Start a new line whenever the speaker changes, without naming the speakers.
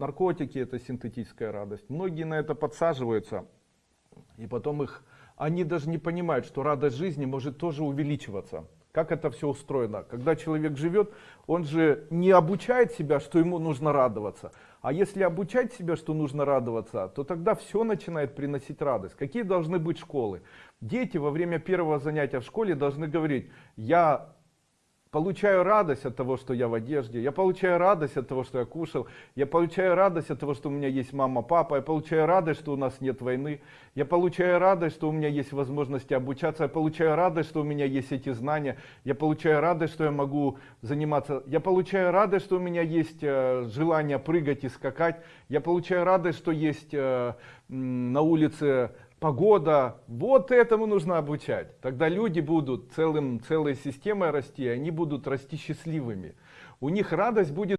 наркотики это синтетическая радость. Многие на это подсаживаются, и потом их, они даже не понимают, что радость жизни может тоже увеличиваться. Как это все устроено? Когда человек живет, он же не обучает себя, что ему нужно радоваться. А если обучать себя, что нужно радоваться, то тогда все начинает приносить радость. Какие должны быть школы? Дети во время первого занятия в школе должны говорить, я получаю радость от того, что я в одежде, я получаю радость от того, что я кушал, я получаю радость от того, что у меня есть мама, папа, я получаю радость, что у нас нет войны, я получаю радость, что у меня есть возможности обучаться, я получаю радость, что у меня есть эти знания, я получаю радость, что я могу заниматься, я получаю радость, что у меня есть э, желание прыгать и скакать, я получаю радость, что есть э, на улице погода, вот этому нужно обучать. Тогда люди будут целым, целой системой расти, они будут расти счастливыми. У них радость будет